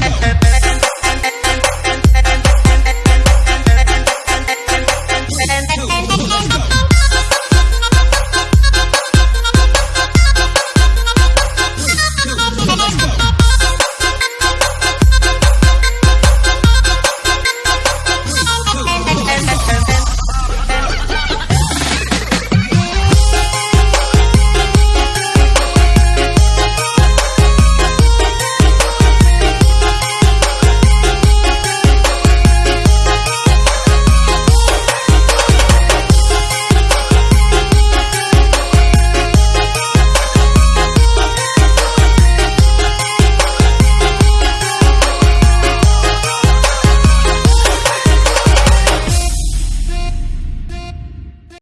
Bailando.